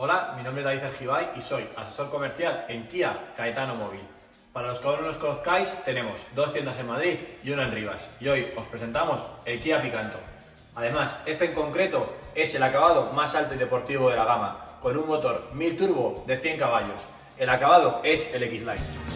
Hola, mi nombre es David Argibay y soy asesor comercial en Kia Caetano Móvil. Para los que aún no nos conozcáis, tenemos dos tiendas en Madrid y una en Rivas. Y hoy os presentamos el Kia Picanto. Además, este en concreto es el acabado más alto y deportivo de la gama, con un motor 1000 turbo de 100 caballos. El acabado es el X-Line.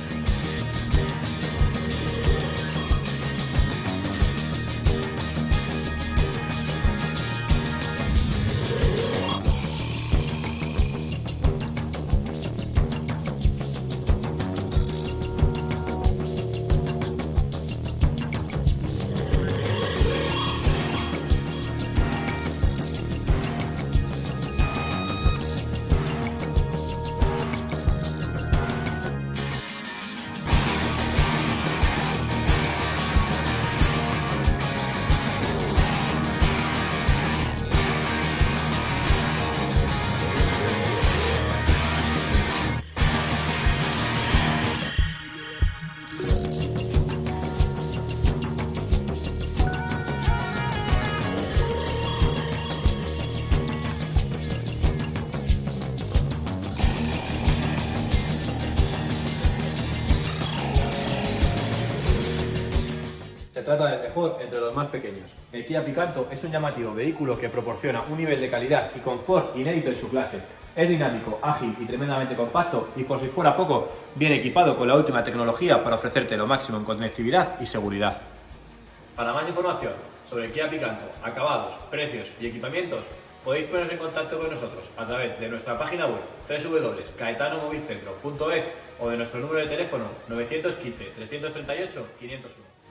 Se trata del mejor entre los más pequeños. El Kia Picanto es un llamativo vehículo que proporciona un nivel de calidad y confort inédito en su clase. Es dinámico, ágil y tremendamente compacto y por si fuera poco, viene equipado con la última tecnología para ofrecerte lo máximo en conectividad y seguridad. Para más información sobre el Kia Picanto, acabados, precios y equipamientos, podéis poneros en contacto con nosotros a través de nuestra página web www.caetanomovilcentro.es o de nuestro número de teléfono 915 338 501.